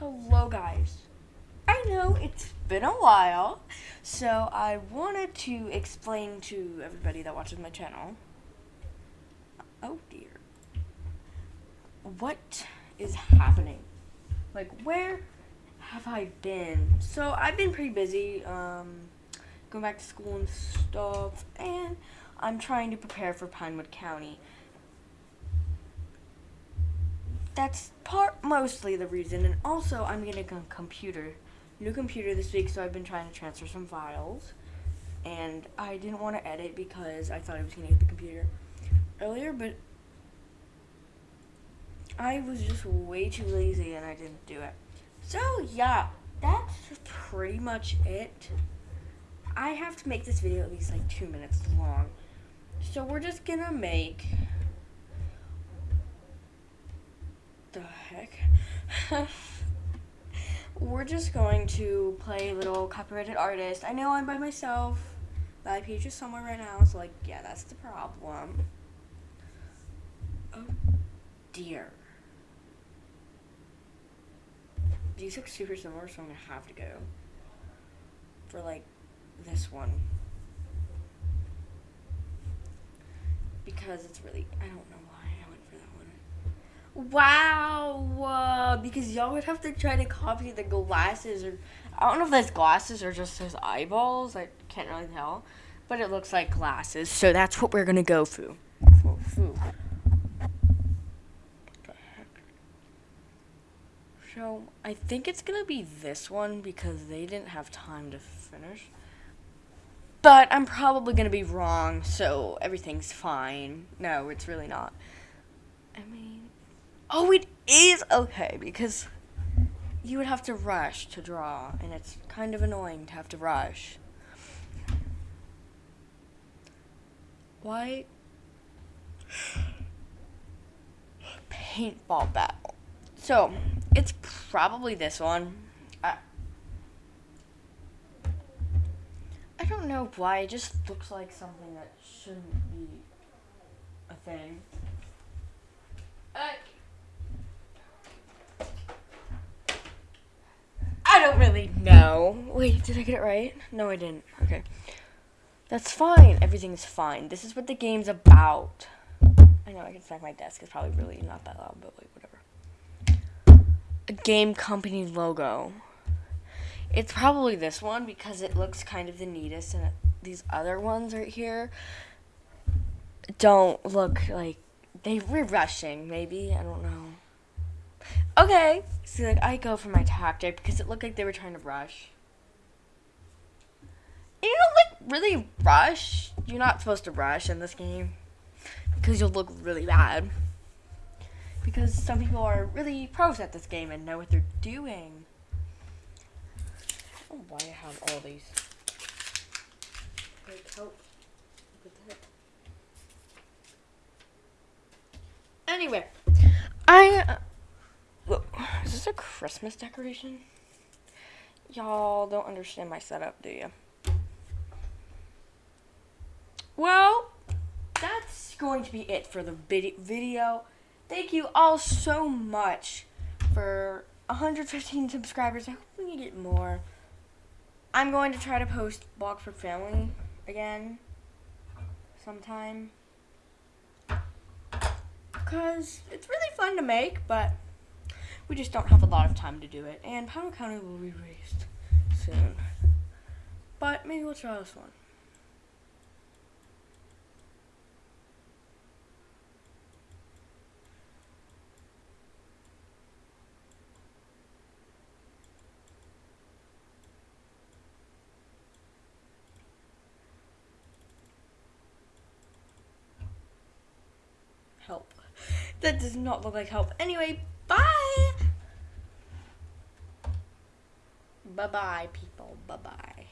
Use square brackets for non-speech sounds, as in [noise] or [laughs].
Hello, guys. I know it's been a while, so I wanted to explain to everybody that watches my channel. Oh dear. What is happening? Like, where have I been? So, I've been pretty busy, um, going back to school and stuff, and I'm trying to prepare for Pinewood County that's part mostly the reason and also i'm getting a computer new computer this week so i've been trying to transfer some files and i didn't want to edit because i thought i was going to get the computer earlier but i was just way too lazy and i didn't do it. So yeah that's pretty much it. I have to make this video at least like two minutes long. So we're just gonna make the heck? [laughs] We're just going to play a little copyrighted artist. I know I'm by myself. My page is somewhere right now, so like, yeah, that's the problem. Oh dear. These look super similar, so I'm gonna have to go for like this one. Because it's really, I don't know why I went for that one. Wow, uh, because y'all would have to try to copy the glasses, or I don't know if that's glasses or just his eyeballs. I can't really tell, but it looks like glasses. So that's what we're gonna go for. Foo, foo. So I think it's gonna be this one because they didn't have time to finish. But I'm probably gonna be wrong, so everything's fine. No, it's really not. I mean. Oh, it is okay because you would have to rush to draw, and it's kind of annoying to have to rush. Why? Paintball battle. So, it's probably this one. I, I don't know why, it just looks like something that shouldn't be a thing. Uh, I don't really Wait, did I get it right? No, I didn't. Okay. That's fine. Everything's fine. This is what the game's about. I know I can smack my desk. It's probably really not that loud, but like, whatever. A game company logo. It's probably this one because it looks kind of the neatest, and these other ones right here don't look like they were rushing. Maybe I don't know. Okay. See, like, I go for my tactic because it looked like they were trying to rush. And you don't, like, really rush. You're not supposed to rush in this game because you'll look really bad. Because some people are really pros at this game and know what they're doing. I don't know why I have all these. Like, help. Anyway, I. Uh, this a Christmas decoration? Y'all don't understand my setup, do you? Well, that's going to be it for the video. Thank you all so much for 115 subscribers. I hope we can get more. I'm going to try to post Bloxburg Family again sometime. Because it's really fun to make, but we just don't have a lot of time to do it. And Pinewood County will be released soon. But maybe we'll try this one. Help. That does not look like help. Anyway, Bye. Bye bye, people. Bye bye.